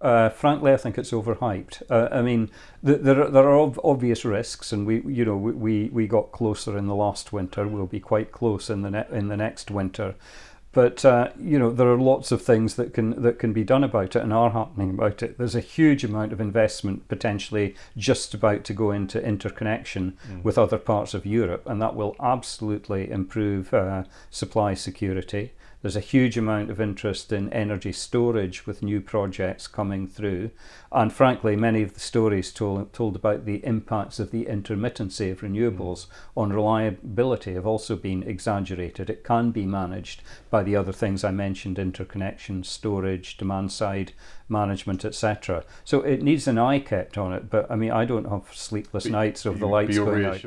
Uh, frankly, I think it's overhyped. Uh, I mean, th there are, there are ob obvious risks, and we you know we, we got closer in the last winter. We'll be quite close in the in the next winter. But uh, you know there are lots of things that can that can be done about it and are happening about it. There's a huge amount of investment potentially just about to go into interconnection mm. with other parts of Europe, and that will absolutely improve uh, supply security. There's a huge amount of interest in energy storage with new projects coming through. And frankly, many of the stories told, told about the impacts of the intermittency of renewables on reliability have also been exaggerated. It can be managed by the other things I mentioned, interconnection, storage, demand side management, etc. So it needs an eye kept on it. But I mean, I don't have sleepless nights of the lights going out.